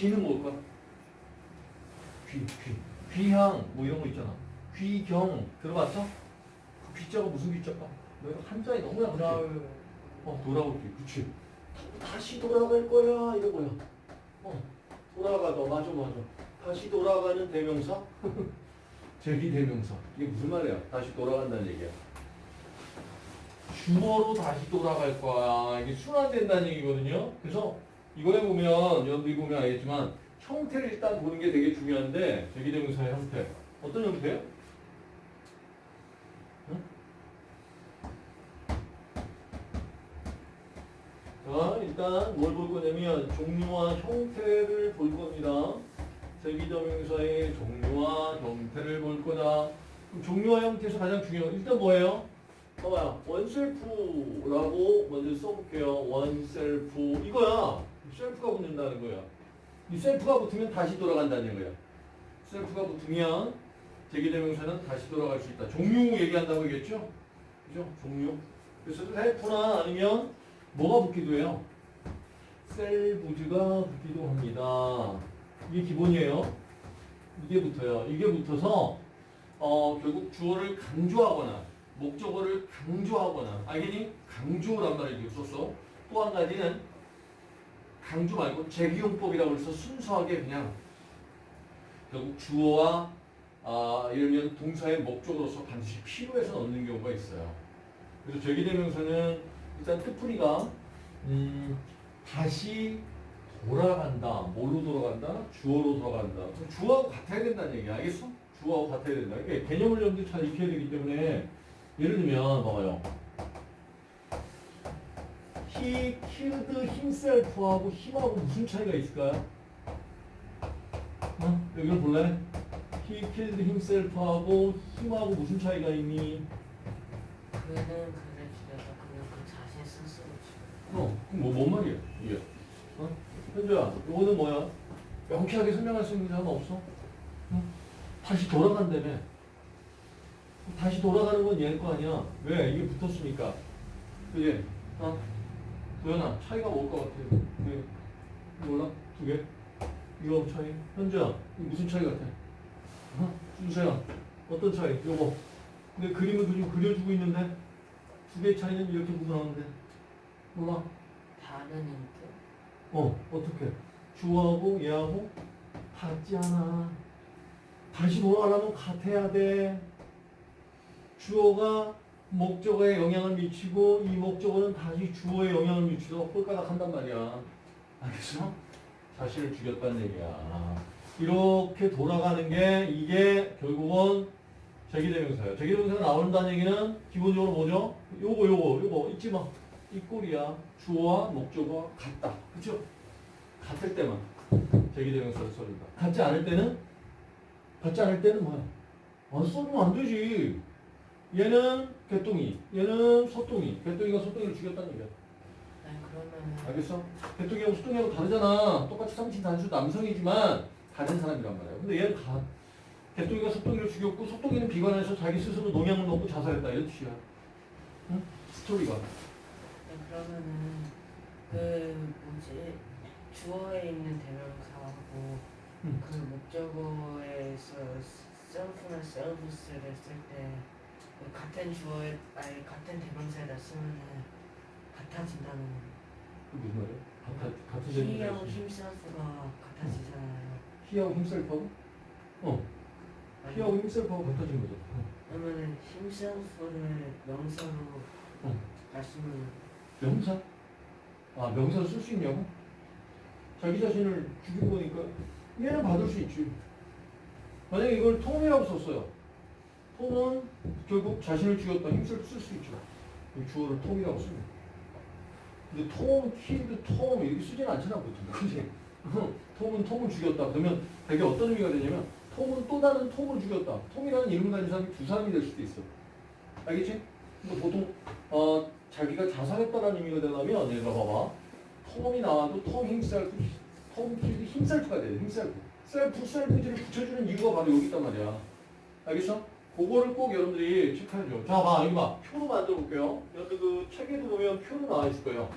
귀는 뭘까? 귀, 귀. 귀향, 뭐 이런 거 있잖아. 귀경, 들어봤어? 그 귀자가 무슨 귀자가? 내가 한자에 너무? 돌아올 어, 돌아올 귀, 그치. 다시 돌아갈 거야, 이런 거야. 어, 돌아가다, 맞아, 맞아. 다시 돌아가는 대명사? 제기 대명사. 이게 무슨 말이야? 다시 돌아간다는 얘기야. 주어로 다시 돌아갈 거야. 이게 순환된다는 얘기거든요. 그래서 이거에 보면, 여러분들이 보면 알겠지만, 형태를 일단 보는 게 되게 중요한데, 제기대명사의 형태. 어떤 형태예요? 응? 자, 일단 뭘 볼 거냐면, 종류와 형태를 볼 겁니다. 제기대명사의 종류와 형태를 볼 거다. 그럼 종류와 형태에서 가장 중요한 건 일단 뭐예요? 봐봐요. 원셀프라고 먼저 써볼게요. 원셀프. 이거야. 셀프가 붙는다는 거야. 이 셀프가 붙으면 다시 돌아간다는 거야. 셀프가 붙으면 제기대명사는 다시 돌아갈 수 있다. 종류 얘기한다고 얘기했죠? 그죠? 종류. 그래서 셀프나 아니면 뭐가 붙기도 해요? 셀부즈가 붙기도 합니다. 이게 기본이에요. 이게 붙어요. 이게 붙어서 어, 결국 주어를 강조하거나 목적어를 강조하거나 알겠니? 강조란 말을 썼어. 또 한 가지는 강조 말고 재기용법이라고 해서 순수하게 그냥 결국 주어와 아, 예를 들면 동사의 목적으로서 반드시 필요해서 넣는 경우가 있어요. 그래서 재기대명사는 일단 뜻풀이가 음, 다시 돌아간다. 뭘로 돌아간다? 주어로 돌아간다. 주어하고 같아야 된다는 얘기야. 알겠어? 주어하고 같아야 된다. 그러니까 개념을 여러분들 잘 익혀야 되기 때문에 예를 들면 봐봐요. He killed himself하고 him하고 무슨 차이가 있을까요? 어? 여기를 볼래? He killed himself하고 him하고 무슨 차이가 있니? 그는 그를 죽여서 그는 그 자신 스스로 죽여 어, 그럼 뭐, 뭔 말이야, 이게? 어? 현주야, 이거는 뭐야? 명쾌하게 설명할 수 있는 사람 없어? 응? 다시 돌아간다며. 다시 돌아가는 건 얘일 거 아니야. 왜? 이게 붙었으니까. 그지? 어? 도현아, 차이가 뭘것 같아? 그, 몰라? 두 개? 이거 차이? 현주야, 무슨 차이 같아? 어? 준서야, 어떤 차이? 요거. 근데 그림을 그림 그려주고 있는데, 두 개의 차이는 이렇게 구분하는데. 몰라? 다른 인격 어, 어떻게? 주어하고 얘하고 같지 않아. 다시 돌아가려면 같아야 돼. 주어가 목적어에 영향을 미치고 이 목적어는 다시 주어에 영향을 미치도록 꼴까닥 한단 말이야. 알겠어? 자신을 죽였다는 얘기야. 이렇게 돌아가는 게 이게 결국은 제기대명사예요. 제기대명사가 나온다는 얘기는 기본적으로 뭐죠? 요거 요거 요거 잊지 마. 이 꼴이야. 주어와 목적어가 같다. 그죠? 같을 때만 제기대명사를 써준다. 같지 않을 때는 같지 않을 때는 뭐야? 안 써주면 안 되지. 얘는 개똥이, 얘는 소똥이. 개똥이가 소똥이를 죽였다는 얘기야. 아니 그러면은 알겠어? 개똥이하고 소똥이하고 다르잖아. 똑같이 삼친 단수 남성이지만 다른 사람이란 말이야. 근데 얘는 다 개똥이가 소똥이를 죽였고 소똥이는 비관해서 자기 스스로 농약을 먹고 자살했다. 이런 뜻이야. 응? 스토리가. 아니, 그러면은 그 뭐지 주어에 있는 대명사하고 음. 그 목적어에서 셀프나 셀브스를 쓸때 그 같은 주어에 아니 같은 대명사에다 쓰면은 같아진다는 그 무슨 말이야? 같은 같은 히하고. 힘셀프가 같아지잖아요. 히하고 힘셀프하고? 어. 히하고 힘셀프하고 같아진 거죠. 어. 그러면은 힘셀프를 명사로 어. 말씀을 명사? 아, 명사를 쓸수 있냐고? 자기 자신을 죽인 거니까 얘는 받을 수 있지. 만약에 이걸 톰이라고 썼어요. 톰은 결국 자신을 죽였다 힘쓸 쓸수 있죠. 이 주어를 톰이라고 쓰면. 근데 톰, 킬드, 톰 이렇게 쓰진 않잖아 보통. 그지? 톰은 톰을 죽였다. 그러면 되게 어떤 의미가 되냐면 톰은 또 다른 톰을 죽였다. 톰이라는 이름을 가진 사람이 두 사람이 될 수도 있어. 알겠지? 근데 보통 어, 자기가 자살했다는 의미가 되려면 얘가 봐봐. 톰이 나와도 Tom himself, Tom killed himself가 돼요. himself. self, selves를 붙여주는 이유가 바로 여기 있단 말이야. 알겠어? 그거를 꼭 여러분들이 체크해줘. 자, 봐, 여기 봐. 표로 만들어 볼게요. 여러분들 그 책에도 보면 표로 나와 있을 거예요.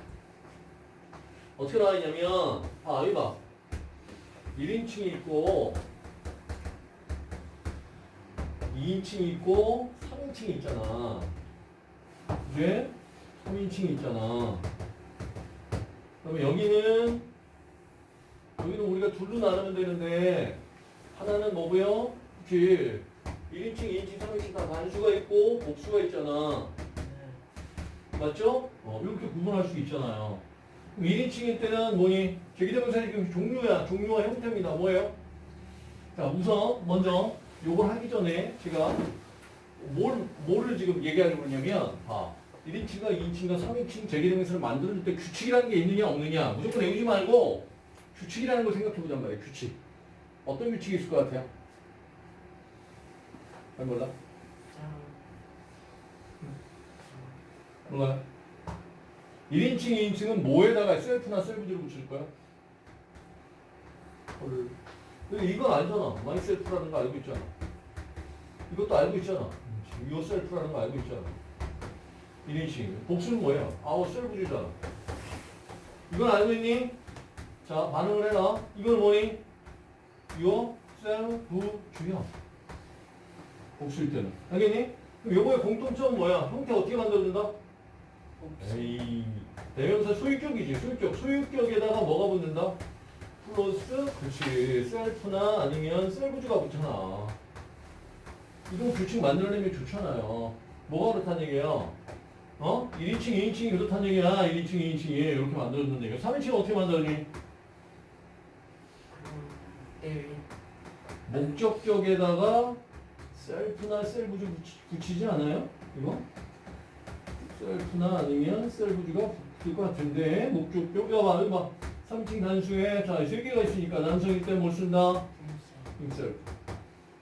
어떻게 나와 있냐면, 아, 여기 봐. 1인칭이 있고 2인칭이 있고 3인칭이 있잖아. 이제 3인칭이 있잖아. 그러면 여기는 여기는 우리가 둘로 나누면 되는데 하나는 뭐고요? 그치 1인칭, 2인칭, 3인칭 다 단수가 있고 복수가 있잖아. 네. 맞죠? 어, 이렇게 구분할 수 있잖아요. 1인칭일 때는 뭐니? 제기대명사의 그 종류야. 종류와 형태입니다. 뭐예요? 자, 우선 먼저 요걸 하기 전에 제가 뭘, 뭐를 지금 얘기하려고 그러냐면 봐. 1인칭과 2인칭과 3인칭 제기대명사를 만들어줄 때 규칙이라는 게 있느냐 없느냐 무조건 외우지 말고 규칙이라는 걸 생각해 보잔 말이에요. 규칙. 어떤 규칙이 있을 것 같아요? 잘 몰라? 짱. 몰라요? 1인칭, 2인칭은 뭐에다가 self나 selves를 붙일 거야? 헐. 근데 이건 알잖아. myself라는 거 알고 있잖아. 이것도 알고 있잖아. yourself라는 거 알고 있잖아. 1인칭. 복수는 뭐예요? ourselves잖아. 이건 알고 있니? 자, 반응을 해라. 이건 뭐니? 요 셀프주야. 복수일 때는. 알겠니? 요거의 공통점은 뭐야? 형태 어떻게 만들어준다? 에이, 대명사 소유격이지, 소유격. 소유격에다가 뭐가 붙는다? 플러스, 그렇지. 셀프나 아니면 셀부주가 붙잖아. 이건 규칙 만들어내면 좋잖아요. 뭐가 그렇다는 얘기예요? 어? 1인칭, 2인칭이 그렇다는 얘기야. 1인칭, 2인칭이 이렇게 만들어준다는 얘기야. 3인칭은 어떻게 만들었니? 그럼 일 목적격에다가 셀프나 셀부주 붙이, 붙이지 않아요? 이거? 셀프나 아니면 셀부주가 붙을 것 같은데 목적격 이거 봐 이거 봐. 3층 단수에 자세 개가 있으니까 남성일 때 못 쓴다. 생 셀프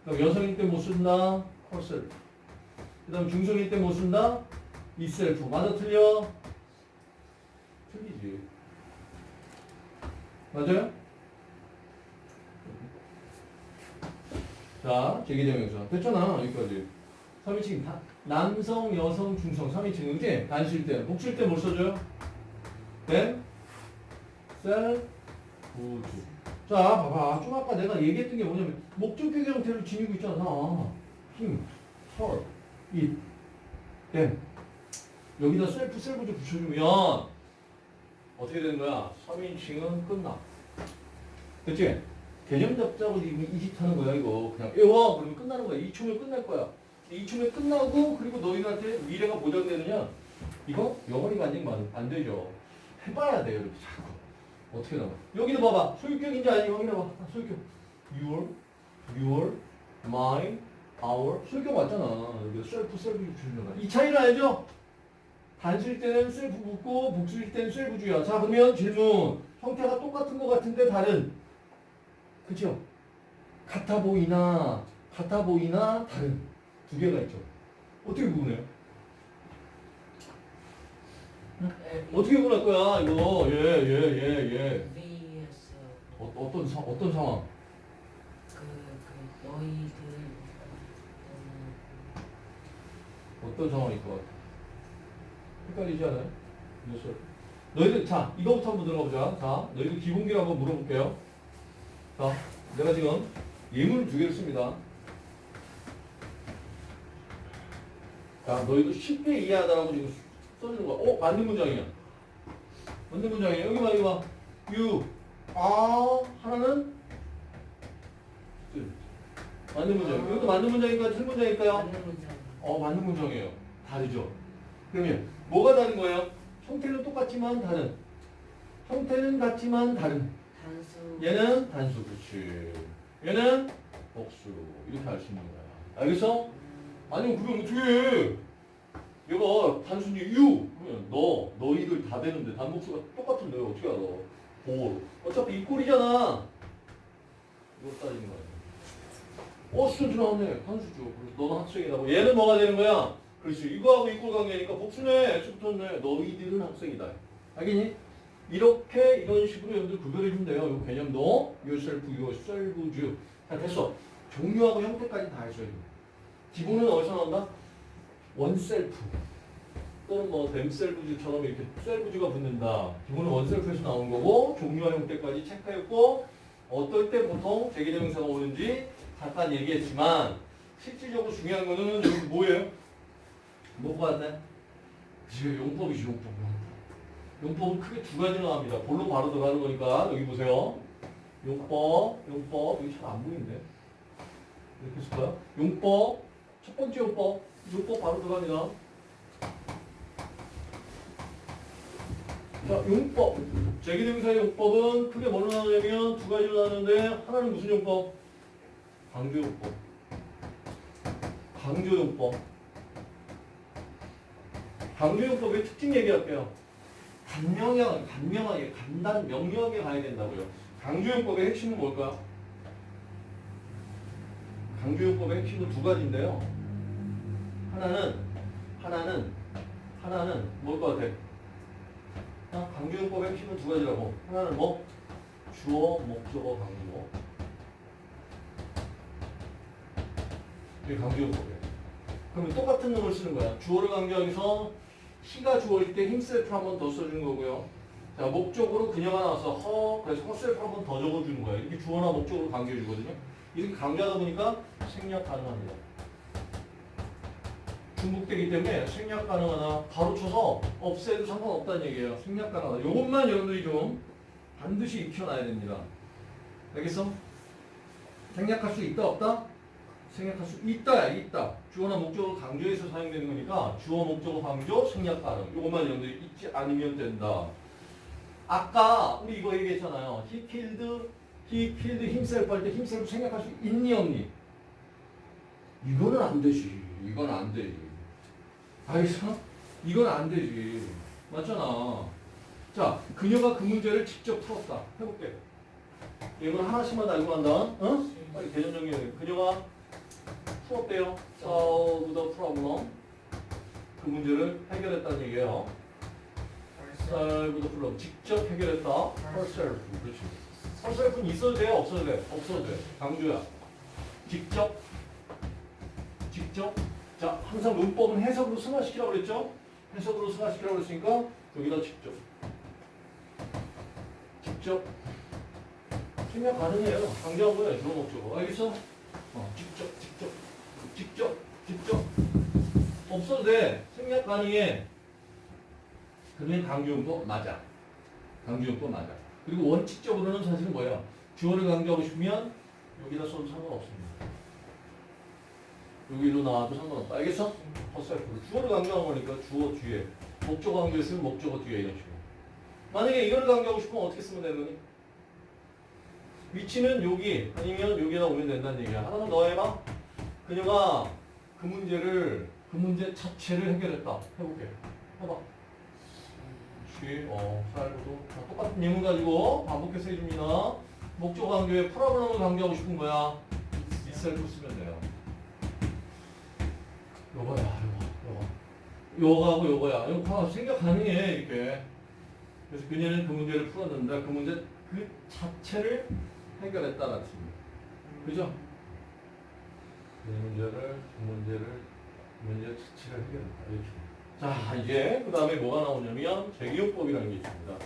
그럼 여성일 때 못 쓴다. 콜셀프 그 다음 중성일 때 못 쓴다. 이셀프 맞아 틀려? 틀리지. 맞아요? 자, 제기대명사. 됐잖아, 여기까지. 3인칭, 다, 남성, 여성, 중성, 3인칭, 그지? 단수일 때. 복수일 때뭘 써줘요? 네? 셀, 우주. 자, 봐봐. 좀 아까 내가 얘기했던 게 뭐냐면, 목적격 형태를 지니고 있잖아. 힘, 털, 잇, 댐. 여기다 셀프, 셀프주 붙여주면, 어떻게 되는 거야? 3인칭은 끝나. 그치? 개념 잡자고 지금 이짓 하는 거야 이거. 그냥 외워. 그러면 끝나는 거야. 2초면 끝날 거야. 2초면 끝나고 그리고 너희한테 미래가 보장되느냐? 이거 영원히가 아니면 안 되죠. 해봐야 돼요 이렇게 자꾸. 어떻게 나와? 여기도 봐봐. 소유격인지 아닌지 확인해봐. 아, 소유격. Your your my our. 소유격 맞잖아. 여기 self selves는 거 이 차이를 알죠? 단수일 때는 셀프 붙고 복수일 때는 selves야. 자 그러면 질문. 형태가 똑같은 것 같은데 다른 그죠? 같아 보이나 같아 보이나 다른 두 개가 있죠. 어떻게 구분해요? 어떻게 구분할 거야 이거 예예예 예, 예. vs 어, 어떤 사, 어떤 상황? 그, 그 너희들 음, 어떤 상황일 것 같아? 헷갈리지 않아요? 뉴스. 너희들 자 이거부터 한번 들어보자. 자 너희들 기본기를 한번 물어볼게요. 자 내가 지금 예문 두 개를 씁니다. 자 너희도 쉽게 이해하다라고 지금 써주는 거야. 어 맞는 문장이야. 맞는 문장이야. 여기 봐 여기 봐. you are 하나는 둘. 맞는 문장. 이것도 맞는 문장일까요? 틀린 문장일까요? 맞는 문장 어 맞는 문장이에요. 다르죠. 그러면 뭐가 다른 거예요? 형태는 똑같지만 다른. 형태는 같지만 다른. 얘는 단수 그렇지. 얘는 복수 이렇게 알 수 있는 거야. 알겠어? 음, 아니면 그럼 어떻게 해? 얘가 단순히 you 그러면 너 너희들 다 되는데 단복수가 똑같은데 어떻게 알아? 볼 어차피 이 꼴이잖아. 이거 따지는 거야. 어 수준 나왔네 단수죠. 그래서 너는 학생이라고. 얘는 뭐가 되는 거야? 그렇지. 이거하고 이꼴 관계니까 복수네. X붙었네. 너희들은 학생이다. 알겠니? 이렇게 이런 식으로 여러분들 구별해 주면 돼요. 이 개념도 yourself, yourself. 자 됐어. 종류하고 형태까지 다 했어요. 기본은 어디서 나온다? 원셀프 또는 뭐 댐셀프즈처럼 이렇게 셀프즈가 붙는다. 기본은 원셀프에서 나온 거고 종류와 형태까지 체크했고 어떨 때 보통 제기대명사가 오는지 잠깐 얘기했지만 실질적으로 중요한 거는 뭐예요? 뭐가? 지금 용법이지 용법 용법. 용법은 크게 두 가지 나옵니다. 볼로 바로 들어가는 거니까 여기 보세요. 용법, 용법 여기 잘 안 보이는데 이렇게 쓸까요? 용법 첫 번째 용법 용법 바로 들어갑니다. 자, 용법. 제기대명사의 용법은 크게 뭘로 나누냐면 두 가지로 나누는데 하나는 무슨 용법? 강조용법. 강조용법. 강조용법의 특징 얘기할게요. 간명하게, 간명하게, 간단, 명료하게 가야 된다고요. 강조용법의 핵심은 뭘까요? 강조용법의 핵심은 두 가지인데요. 하나는, 하나는, 하나는 뭘 것 같아? 아, 강조용법의 핵심은 두 가지라고. 하나는 뭐? 주어, 목적어, 강조. 이게 강조용법이에요. 그러면 똑같은 놈을 쓰는 거야. 주어를 강조하기 위해서 히가 주어일 때 힘셀프를 한번 더 써주는 거고요. 자, 목적으로 그녀가 나와서 허, 그래서 허셀프를 한번 더 적어주는 거야. 이렇게 주어나 목적으로 강조해주거든요. 이렇게 강조하다 보니까 생략 가능합니다. 중복되기 때문에 생략 가능하나 바로 쳐서 없애도 상관없다는 얘기예요. 생략 가능하다. 이것만 여러분들이 좀 반드시 익혀놔야 됩니다. 알겠어? 생략할 수 있다 없다? 생략할 수 있다 있다. 주어나 목적으로 강조해서 사용되는 거니까 주어 목적어 강조 생략 가능. 이것만 여러분들이 잊지 않으면 된다. 아까 우리 이거 얘기했잖아요. He killed, he killed himself 할 때 himself 생략할 수 있니 없니? 이거는 안 되지. 이건 안 되지. 알겠어? 이건 안 되지. 맞잖아. 자, 그녀가 그 문제를 직접 풀었다. 해볼게. 이건 하나씩만 알고 간다. 어? 빨리 대전 정리해. 그녀가 풀었대요. solve the problem. 그 문제를 해결했다는 얘기예요. solve the problem. 직접 해결했다. herself. 그렇지. herself는 있어도 돼? 없어도 돼? 없어도 돼. 강조야. 직접. 직접. 자, 항상 문법은 해석으로 승화시키라고 그랬죠? 해석으로 승화시키라고 그랬으니까 여기다 직접. 직접. 생략 가능해요. 강조한 거예요. 주어 목적어. 알겠어? 어, 직접, 직접, 직접. 없어도 돼. 생략 가능해. 그러면 강조용법 맞아. 강조용법 맞아. 그리고 원칙적으로는 사실은 뭐야? 주어를 강조하고 싶으면 여기다 써도 상관없습니다. 여기로 나와도 상관없다. 알겠어? 허셀프. 주어를 강조한 거니까 주어 뒤에. 목적어 강조했으면 목적어 뒤에 이런 식으로. 만약에 이거를 강조하고 싶으면 어떻게 쓰면 되는 거니? 위치는 여기 아니면 여기다 오면 된다는 얘기야. 하나만 더 해봐. 그녀가 그 문제를 그 문제 자체를 해결했다. 해볼게. 해봐. 어, 살고도 자, 똑같은 예문 가지고 반복해서 해줍니다. 목적 강조에 프로그램을 강조하고 싶은 거야. itself 쓰면 돼요. 요거야, 요거, 요거. 요거하고 요거야. 다 생각 가능해, 이렇게. 그래서 그녀는 그 문제를 풀었는데 그 문제 그 자체를 해결했다는 뜻입니다. 그죠? 이 문제를, 그 문제를, 그 문제 자체를 해결했다. 이렇게. 자, 이제 그 다음에 뭐가 나오냐면 재기용법이라는 게 있습니다.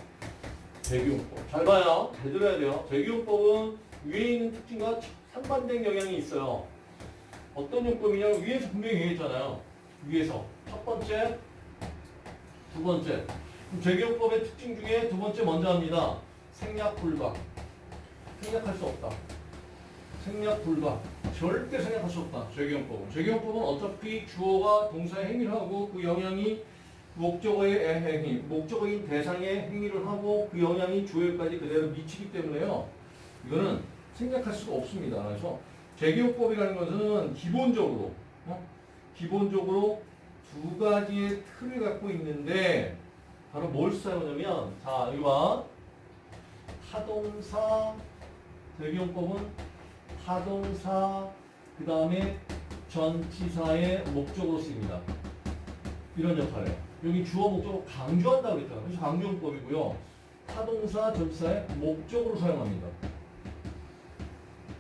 재기용법. 잘 봐요. 잘 들어야 돼요. 재기용법은 위에 있는 특징과 상반된 영향이 있어요. 어떤 용법이냐면 위에서 분명히 얘기했잖아요. 위에서. 첫 번째, 두 번째. 그럼 재기용법의 특징 중에 두 번째 먼저 합니다. 생략 불가. 생략할 수 없다. 생략 불가. 절대 생략할 수 없다. 재기용법은. 재기용법은 어차피 주어가 동사의 행위를 하고 그 영향이 목적어의 행위, 목적어인 대상의 행위를 하고 그 영향이 주어까지 그대로 미치기 때문에요. 이거는 생략할 수가 없습니다. 그래서 재기용법이라는 것은 기본적으로 어? 기본적으로 두 가지의 틀을 갖고 있는데 바로 뭘 사용하냐면 자봐 타동사 재기용법은 타동사 그 다음에 전치사의 목적으로 쓰입니다. 이런 역할이에요. 여기 주어 목적으로 강조한다고 그랬잖아요. 그래서 강조용법이고요. 타동사 전치사의 목적으로 사용합니다.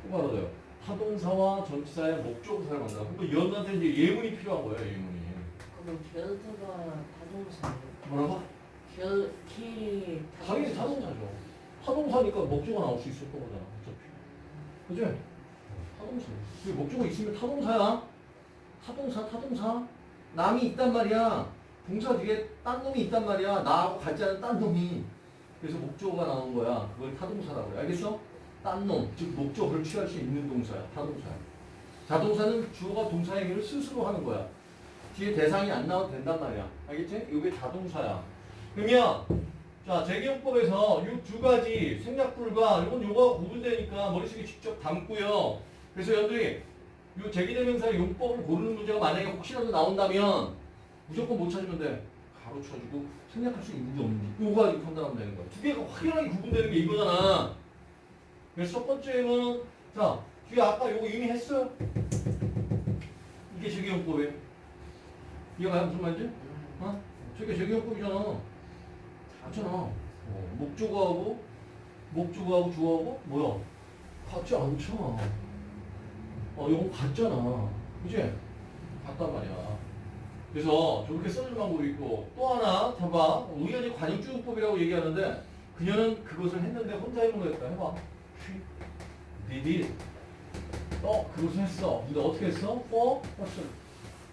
똑바로 돼요. 타동사와 전치사의 목적으로 사용한다. 그러니까 이런한테 이제 예문이 필요한 거예요. 예문이. 그럼 벨트가 타동사예요? 뭐라고? 벨, 키 당연히 타동사죠. 타동사니까 목조가 나올 수 있었던 거잖아. 어차피. 그지? 타동사. 그 목조가 있으면 타동사야. 타동사, 타동사. 남이 있단 말이야. 동사 뒤에 딴 놈이 있단 말이야. 나하고 같지 않은 딴 놈이. 그래서 목조가 나온 거야. 그걸 타동사라고 해. 알겠어? 딴 놈. 즉, 목적을 취할 수 있는 동사야. 타동사야. 자동사는 주어가 동사 행위를 스스로 하는 거야. 뒤에 대상이 안 나와도 된단 말이야. 알겠지? 이게 자동사야. 그러면 자 재기용법에서 이 두 가지 생략불가 이건 요거가 구분되니까 머릿속에 직접 담고요. 그래서 여러분들이 이 제기대명사의 용법을 고르는 문제가 만약에 혹시라도 나온다면 무조건 못 찾으면 돼. 가로 쳐주고 생략할 수 있는지 없는지 요거 가지고 판단하면 되는 거야. 두 개가 확연하게 구분되는 게 이거잖아. 그래서 첫 번째는 자 뒤에 아까 요거 이미 했어요. 이게 제기용법이에요. 이해가요? 무슨 말인지? 어? 저게 제기용법이잖아. 맞잖아. 어, 목조가하고 목조가하고 주어하고 뭐야? 같지 않잖아. 어, 이건 같잖아. 그지? 같단 말이야. 그래서 저렇게 써주는 방법이 있고 또 하나 봐봐. 우연히 관용주용법이라고 얘기하는데 그녀는 그것을 했는데 혼자 해본 거였다. 해봐. 니디 어 그것을 했어. 근데 어떻게 했어? for person.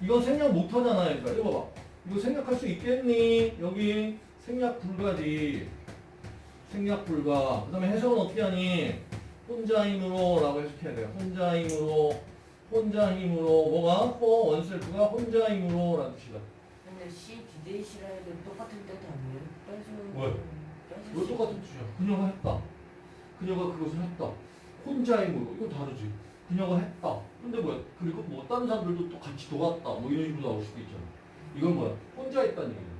이건 생략 못 하잖아. 그러니까 이거 봐봐. 이거 생략할 수 있겠니? 여기 생략 불가지. 생략 불가. 그 다음에 해석은 어떻게 하니? 혼자 힘으로 라고 해석해야 돼요. 혼자 힘으로, 혼자 힘으로, 뭐가? for oneself가 혼자 힘으로 라는 뜻이다. 근데 C 디데이시라 해도 똑같은 뜻 아니에요? 왜? 이거 똑같은 뜻이야. 그녀가 했다. 그녀가 그것을 했다. 혼자 힘으로. 이건 다르지. 그녀가 했다. 근데 뭐야? 그리고 뭐 다른 사람들도 또 같이 도왔다. 뭐 이런 식으로 나올 수도 있잖아. 이건 뭐야? 혼자 했다는 얘기야.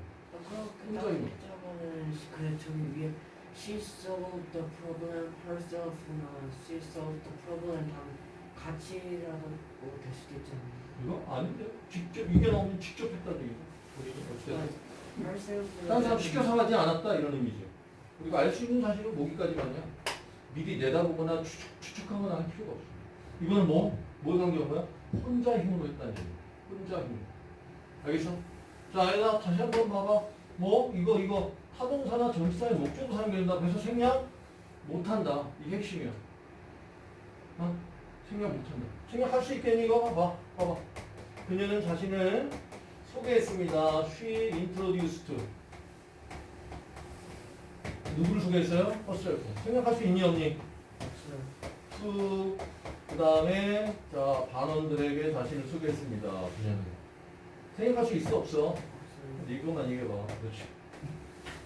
혼자 힘으로. 따지자면은 그 저기 위에 she solved the problem herself나 she solved the problem 다 같이라도 뭐될 수도 있잖아요. 이거 아닌데? 직접 이게 나오면 직접 했다는 얘기죠. 본인이 어쨌든. herself. 다른 사람 시켜서 하지 않았다 이런 의미죠. 그리고 알수 있는 사실은 뭐기까지만이야. 미리 내다보거나 추측, 추측하거나 할 필요가 없어. 이거는 뭐? 뭘 강조한 거야? 혼자 힘으로 했다는 얘기. 혼자 힘. 알겠어? 자, 얘들아 다시 한번 봐봐. 뭐? 이거 이거 타동사나 전치사의 목적으로 사용된다. 그래서 생략 못한다. 이게 핵심이야. 어? 생략 못한다. 생략할 수 있겠니? 이거 봐봐. 봐봐. 그녀는 자신을 소개했습니다. She introduced. 누구를 소개했어요? herself. 생각할 수 있니 to 그 다음에 자 반원들에게 자신을 소개했습니다. 그녀는 생각할 수 있어 없어? 이것만 얘기해봐. 그렇지.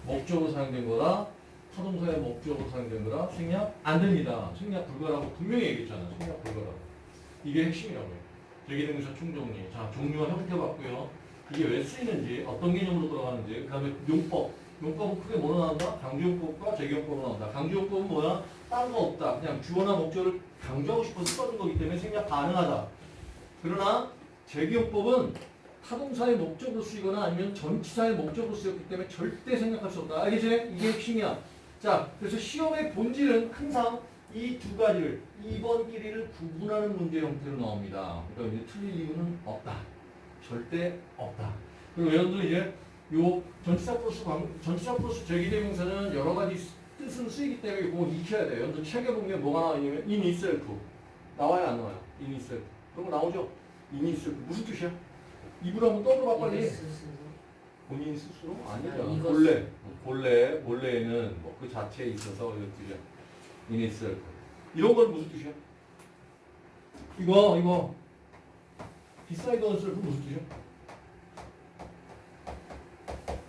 목적으로 사용된 거라 타동사의 목적으로 사용된 거라 생략 안 됩니다. 생략 불가라고 분명히 얘기했잖아. 생략 불가라고. 이게 핵심이라고요. 대기등사 충정리. 자 종류와 형태 봤고요. 이게 왜 쓰이는지 어떤 개념으로 들어가는지 그 다음에 용법. 용법은 크게 뭐로 나온다? 강조용법과 재기용법으로 나온다. 강조용법은 뭐야? 딴 거 없다. 그냥 주어나 목적을 강조하고 싶어서 써준 거기 때문에 생략 가능하다. 그러나 재기용법은 타동사의 목적으로 쓰이거나 아니면 전치사의 목적으로 쓰였기 때문에 절대 생략할 수 없다. 알겠지? 이게 핵심이야. 자, 그래서 시험의 본질은 항상 이 두 가지를 2번 끼리를 구분하는 문제 형태로 나옵니다. 그러니까 이제 틀릴 이유는 없다. 절대 없다. 그리고 여러분들 이제 요 전치사 플러스 광, 전치사 플러스 제기대명사는 여러 가지 뜻으로 쓰이기 때문에 이거 익혀야 돼요. 여러분들 책에 보면 뭐가 나와 있냐면 in itself 나와요 안 나와요? in itself 그런 거 나오죠? in itself 무슨 뜻이야? 입으로 한번 떠들어봐 빨리. 본인 스스로 아니죠. 아, 본래 본래 본래에는 뭐 그 자체에 있어서 이런 뜻이야. itself 이런 건 무슨 뜻이야? 이거 이거 beside oneself 무슨 뜻이야?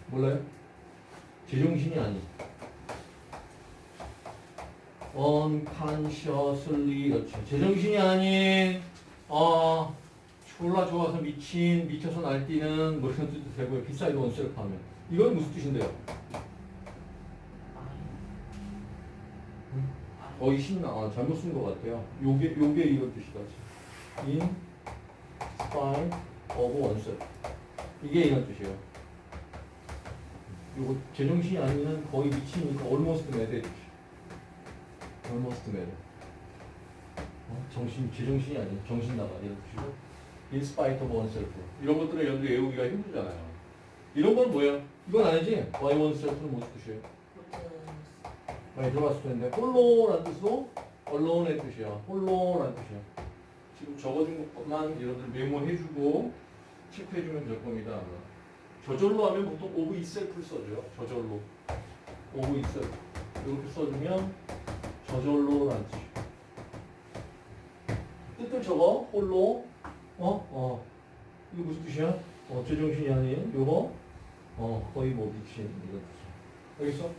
몰라요? 제정신이 아니. unconsciously 그렇죠. 제정신이 아닌 어 졸라 좋아서 미친 미쳐서 날뛰는 뭐 이런 뜻도 되고요. beside oneself 하면 이건 무슨 뜻인데요? 거의 신나 아, 잘못 쓴 것 같아요. 요게 요게 이런 뜻이다. in spite of oneself 이게 이런 뜻이에요. 요거 제정신이 아니면 거의 미치니까 almost mad의 뜻이. almost mad. 어? 정신 제정신이 아닌 정신 나가 이런 뜻이고. In spite of oneself 이런 것들을 여러분들 외우기가 힘들잖아요. 이런 건 뭐야? 이건 아니지? by oneself는 무슨 뜻이에요? 많이 들어봤을 텐데 홀로라는 뜻도 allone의 뜻이야. 홀로라는 뜻이야. 지금 적어준 것만 여러분들 메모해주고 체크해주면 될 겁니다. 저절로 하면 보통 of itself를 써줘요. 저절로. of itself. 이렇게 써주면 저절로라는 뜻이야. 뜻을 적어. 홀로. 어? 어. 이거 무슨 뜻이야? 어, 제정신이 아닌 요거. 어, 거의 뭐 미친. 이거. 알겠어?